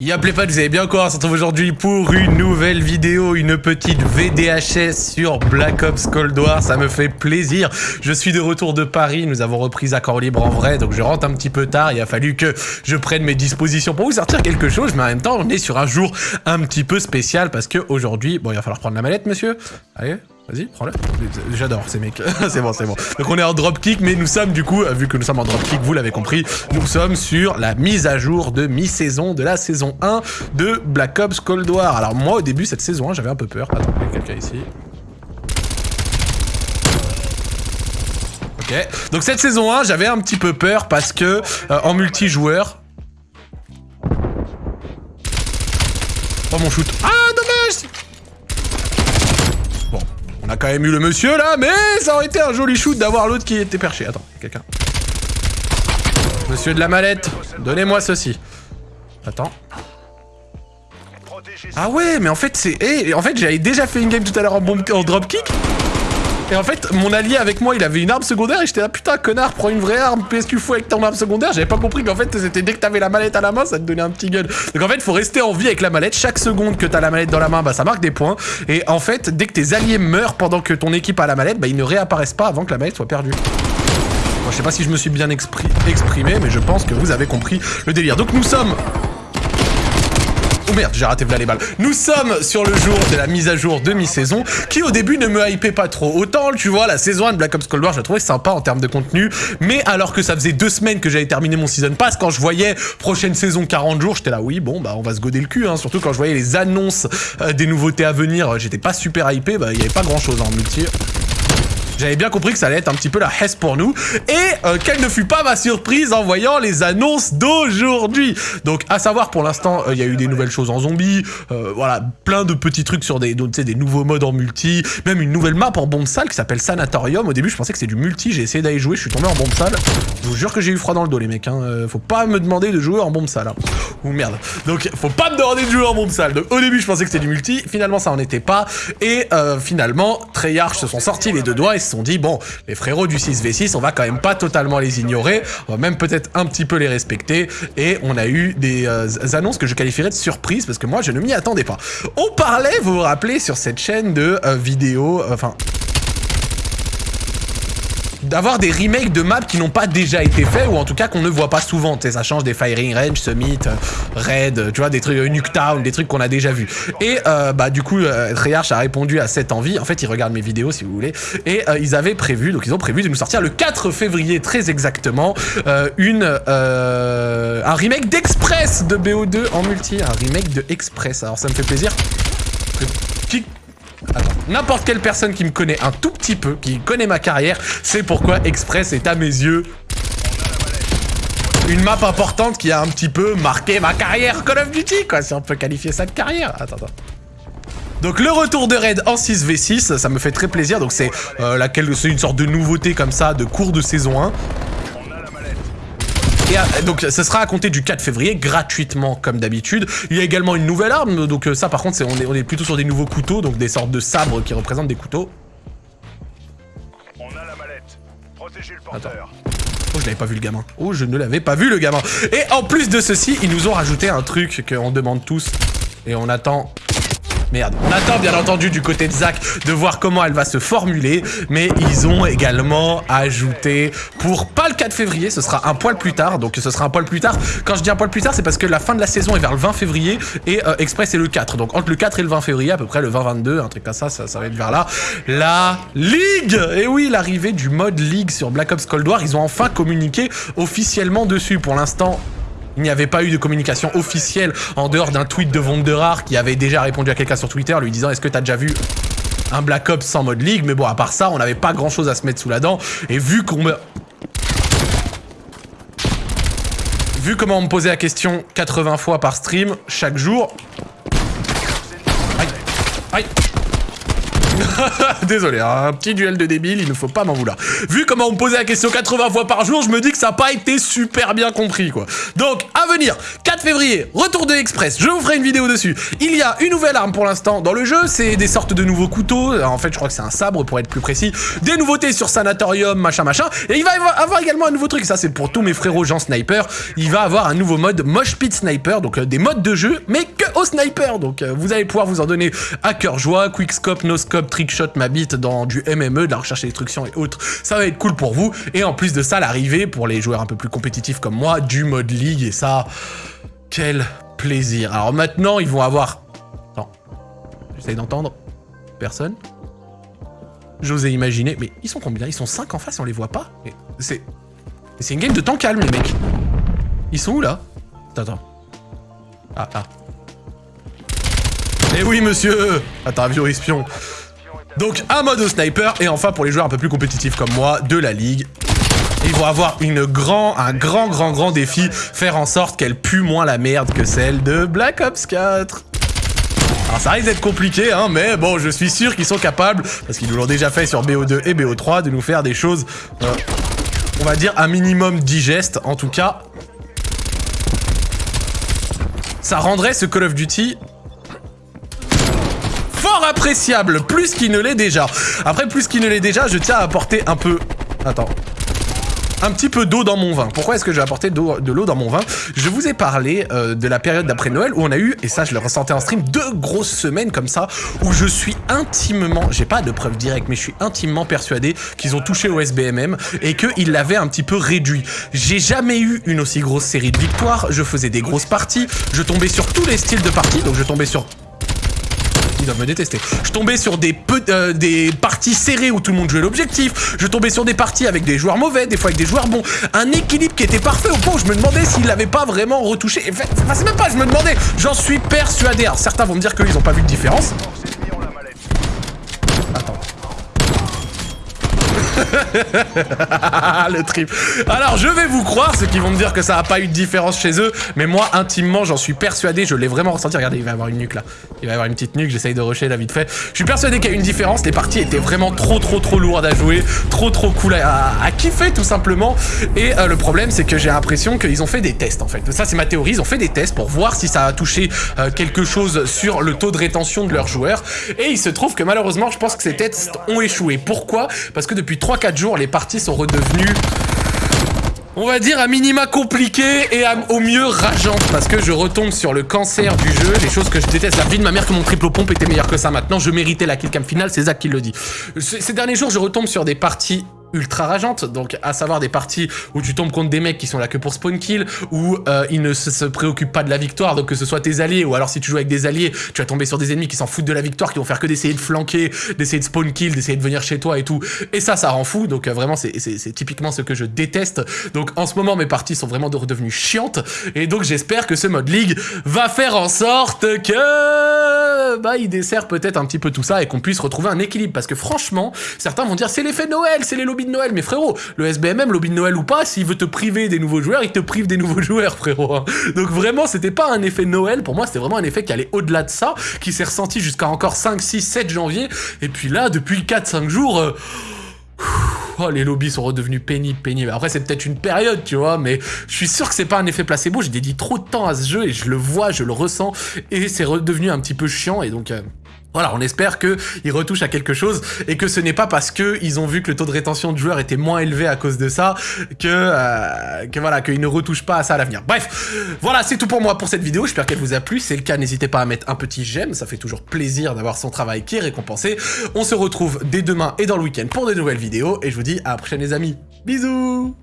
Y'a pas, vous avez bien quoi? On se retrouve aujourd'hui pour une nouvelle vidéo, une petite VDHS sur Black Ops Cold War, ça me fait plaisir. Je suis de retour de Paris, nous avons repris Accord Libre en vrai, donc je rentre un petit peu tard, il a fallu que je prenne mes dispositions pour vous sortir quelque chose, mais en même temps on est sur un jour un petit peu spécial parce que aujourd'hui, bon il va falloir prendre la mallette monsieur, allez Vas-y, prends-le. J'adore ces mecs. c'est bon, c'est bon. Donc on est en dropkick, mais nous sommes du coup, vu que nous sommes en dropkick, vous l'avez compris, nous sommes sur la mise à jour de mi-saison de la saison 1 de Black Ops Cold War. Alors moi, au début, cette saison 1, j'avais un peu peur. Attends, il y a quelqu'un ici. Ok. Donc cette saison 1, j'avais un petit peu peur parce que euh, en multijoueur... Oh mon shoot. Ah, on a quand même eu le monsieur là, mais ça aurait été un joli shoot d'avoir l'autre qui était perché. Attends, quelqu'un. Monsieur de la mallette, donnez-moi ceci. Attends. Ah ouais, mais en fait c'est... Eh, en fait j'avais déjà fait une game tout à l'heure en, en dropkick. Et en fait, mon allié avec moi, il avait une arme secondaire et j'étais là, putain, connard, prends une vraie arme, qu'est-ce que tu fous avec ton arme secondaire? J'avais pas compris qu'en fait, c'était dès que t'avais la mallette à la main, ça te donnait un petit gun. Donc en fait, faut rester en vie avec la mallette. Chaque seconde que t'as la mallette dans la main, bah ça marque des points. Et en fait, dès que tes alliés meurent pendant que ton équipe a la mallette, bah ils ne réapparaissent pas avant que la mallette soit perdue. Bon, je sais pas si je me suis bien exprimé, mais je pense que vous avez compris le délire. Donc nous sommes Oh merde, j'ai raté là les balles. Nous sommes sur le jour de la mise à jour de mi-saison, qui au début ne me hypait pas trop. Autant, tu vois, la saison 1 de Black Ops Cold War, je la trouvais sympa en termes de contenu, mais alors que ça faisait deux semaines que j'avais terminé mon Season Pass, quand je voyais prochaine saison 40 jours, j'étais là, oui, bon, bah on va se goder le cul, hein. surtout quand je voyais les annonces euh, des nouveautés à venir, j'étais pas super hypé, bah il y avait pas grand chose en multi. J'avais bien compris que ça allait être un petit peu la hesse pour nous. Et euh, quelle ne fut pas ma surprise en voyant les annonces d'aujourd'hui. Donc, à savoir, pour l'instant, euh, il y a eu des nouvelles choses en zombie. Euh, voilà, plein de petits trucs sur des, des nouveaux modes en multi. Même une nouvelle map en bombe salle qui s'appelle Sanatorium. Au début, je pensais que c'était du multi. J'ai essayé d'aller jouer. Je suis tombé en bombe salle. Je vous jure que j'ai eu froid dans le dos, les mecs. Hein. Faut pas me demander de jouer en bombe. Hein. Ou merde. Donc, faut pas me demander de jouer en bombe salle. Donc, au début, je pensais que c'était du multi. Finalement, ça en était pas. Et finalement, Treyarch se sont sortis les deux doigts et sont dit, bon, les frérots du 6v6, on va quand même pas totalement les ignorer, on va même peut-être un petit peu les respecter, et on a eu des euh, annonces que je qualifierais de surprise, parce que moi, je ne m'y attendais pas. On parlait, vous vous rappelez, sur cette chaîne de euh, vidéos, euh, enfin, d'avoir des remakes de maps qui n'ont pas déjà été faits ou en tout cas qu'on ne voit pas souvent. Ça change des Firing Range, Summit, Raid, tu vois, des trucs euh, Nuketown, des trucs qu'on a déjà vus. Et euh, bah du coup, euh, Treyarch a répondu à cette envie. En fait, ils regardent mes vidéos si vous voulez. Et ils avaient prévu, donc ils ont prévu de nous sortir le 4 février très exactement, une un remake d'Express de BO2 en multi, un remake de Express. Alors ça me fait plaisir. N'importe quelle personne qui me connaît un tout petit peu, qui connaît ma carrière, c'est pourquoi Express est à mes yeux une map importante qui a un petit peu marqué ma carrière Call of Duty, quoi, si on peut qualifier ça de carrière. Attends. Donc le retour de raid en 6v6, ça me fait très plaisir. Donc c'est euh, c'est une sorte de nouveauté comme ça, de cours de saison 1. Et euh, donc ce sera à compter du 4 février, gratuitement comme d'habitude. Il y a également une nouvelle arme, donc euh, ça par contre, on, est, on est plutôt sur des nouveaux couteaux, donc des sortes de sabres qui représentent des couteaux. On a la mallette. Protégez le porteur. Oh, je l'avais pas vu le gamin. Oh, je ne l'avais pas vu le gamin. Et en plus de ceci, ils nous ont rajouté un truc qu'on demande tous. Et on attend Merde. On attend bien entendu du côté de Zach de voir comment elle va se formuler, mais ils ont également ajouté pour pas le 4 février, ce sera un poil plus tard, donc ce sera un poil plus tard. Quand je dis un poil plus tard, c'est parce que la fin de la saison est vers le 20 février et euh, Express est le 4. Donc entre le 4 et le 20 février, à peu près le 20-22, un truc comme ça, ça, ça va être vers là. La Ligue Et oui, l'arrivée du mode Ligue sur Black Ops Cold War, ils ont enfin communiqué officiellement dessus. Pour l'instant, il n'y avait pas eu de communication officielle en dehors d'un tweet de Vonderar qui avait déjà répondu à quelqu'un sur Twitter lui disant est-ce que t'as déjà vu un Black Ops sans mode League Mais bon, à part ça, on n'avait pas grand-chose à se mettre sous la dent. Et vu qu'on me... Vu comment on me posait la question 80 fois par stream, chaque jour... Aïe Aïe Désolé, hein, un petit duel de débile, il ne faut pas m'en vouloir. Vu comment on me posait la question 80 fois par jour, je me dis que ça n'a pas été super bien compris, quoi. Donc, à venir, 4 février, retour de Express, je vous ferai une vidéo dessus. Il y a une nouvelle arme pour l'instant dans le jeu, c'est des sortes de nouveaux couteaux, en fait, je crois que c'est un sabre pour être plus précis. Des nouveautés sur Sanatorium, machin, machin. Et il va avoir également un nouveau truc, ça c'est pour tous mes frérots gens sniper. Il va avoir un nouveau mode Mosh Pit Sniper, donc euh, des modes de jeu, mais que au sniper. Donc euh, vous allez pouvoir vous en donner à cœur joie, quickscope, no scope, trickshot, ma bite dans du MME, de la recherche et destruction et autres. Ça va être cool pour vous. Et en plus de ça, l'arrivée pour les joueurs un peu plus compétitifs comme moi, du mode league. Et ça, quel plaisir. Alors maintenant, ils vont avoir... Attends, j'essaye d'entendre. Personne J'osais imaginer. Mais ils sont combien? Ils sont 5 en face, on les voit pas? C'est... C'est une game de temps calme, les mecs. Ils sont où, là? Attends, attends. Ah, ah. Eh oui, monsieur Attends, vieux espion. Donc, un mode sniper, et enfin, pour les joueurs un peu plus compétitifs comme moi, de la ligue, ils vont avoir une grand, un grand, grand, grand défi, faire en sorte qu'elle pue moins la merde que celle de Black Ops 4. Alors ça risque d'être compliqué, hein, mais bon, je suis sûr qu'ils sont capables, parce qu'ils nous l'ont déjà fait sur BO2 et BO3, de nous faire des choses, euh, on va dire, un minimum digeste. En tout cas, ça rendrait ce Call of Duty appréciable, plus qu'il ne l'est déjà. Après, plus qu'il ne l'est déjà, je tiens à apporter un peu... Attends un petit peu d'eau dans mon vin. Pourquoi est-ce que j'ai apporté de l'eau dans mon vin? Je vous ai parlé euh, de la période d'après Noël où on a eu, et ça je le ressentais en stream, deux grosses semaines comme ça où je suis intimement, j'ai pas de preuves directes, mais je suis intimement persuadé qu'ils ont touché au SBMM et qu'ils l'avaient un petit peu réduit. J'ai jamais eu une aussi grosse série de victoires, je faisais des grosses parties, je tombais sur tous les styles de parties, donc je tombais sur Je tombais sur des, euh, des parties serrées où tout le monde jouait l'objectif. Je tombais sur des parties avec des joueurs mauvais, des fois avec des joueurs bons. Un équilibre qui était parfait au point où je me demandais s'il l'avait pas vraiment retouché. Enfin, c'est même pas, je me demandais. J'en suis persuadé. Alors certains vont me dire qu'ils ont pas vu de différence. le trip. Alors, je vais vous croire, ceux qui vont me dire que ça n'a pas eu de différence chez eux, mais moi, intimement, j'en suis persuadé, je l'ai vraiment ressenti. Regardez, il va y avoir une nuque là. Il va y avoir une petite nuque, j'essaye de rusher là vite fait. Je suis persuadé qu'il y a une différence, les parties étaient vraiment trop trop trop lourdes à jouer, trop trop cool à, kiffer tout simplement. Et euh, le problème, c'est que j'ai l'impression qu'ils ont fait des tests en fait. Ça, c'est ma théorie, ils ont fait des tests pour voir si ça a touché euh, quelque chose sur le taux de rétention de leurs joueurs. Et il se trouve que malheureusement, je pense que ces tests ont échoué. Pourquoi? Parce que depuis 3-4 les parties sont redevenues on va dire à minima compliquées et au mieux rageantes parce que je retombe sur le cancer du jeu, les choses que je déteste. La vie de ma mère que mon triple pompe était meilleur que ça maintenant, je méritais la killcam finale, c'est Zach qui le dit. Ces derniers jours, je retombe sur des parties ultra rageante, donc à savoir des parties où tu tombes contre des mecs qui sont là que pour spawn kill, où euh, ils ne se, préoccupent pas de la victoire, donc que ce soit tes alliés, ou alors si tu joues avec des alliés, tu vas tomber sur des ennemis qui s'en foutent de la victoire, qui vont faire que d'essayer de flanquer, d'essayer de spawn kill, d'essayer de venir chez toi et tout, et ça, ça rend fou, donc euh, vraiment c'est typiquement ce que je déteste, donc en ce moment mes parties sont vraiment redevenues chiantes, et donc j'espère que ce mode League va faire en sorte que bah il dessert peut-être un petit peu tout ça et qu'on puisse retrouver un équilibre, parce que franchement, certains vont dire c'est l'effet Noël, c'est les de Noël. Mais frérot, le SBMM, lobby de Noël ou pas, s'il veut te priver des nouveaux joueurs, il te prive des nouveaux joueurs, frérot. Hein. Donc vraiment, c'était pas un effet Noël. Pour moi, c'était vraiment un effet qui allait au-delà de ça, qui s'est ressenti jusqu'à encore 5, 6, 7 janvier. Et puis là, depuis 4-5 jours... Euh, oh, les lobbies sont redevenus pénibles, pénibles. Après, c'est peut-être une période, tu vois, mais je suis sûr que c'est pas un effet placebo. J'ai dédié trop de temps à ce jeu et je le vois, je le ressens, et c'est redevenu un petit peu chiant, et donc... Euh, voilà, on espère qu'ils retouchent à quelque chose et que ce n'est pas parce qu'ils ont vu que le taux de rétention de joueurs était moins élevé à cause de ça que, euh, que voilà, qu'ils ne retouchent pas à ça à l'avenir. Bref, voilà, c'est tout pour moi pour cette vidéo. J'espère qu'elle vous a plu. Si c'est le cas, n'hésitez pas à mettre un petit j'aime. Ça fait toujours plaisir d'avoir son travail qui est récompensé. On se retrouve dès demain et dans le week-end pour de nouvelles vidéos et je vous dis à la prochaine les amis. Bisous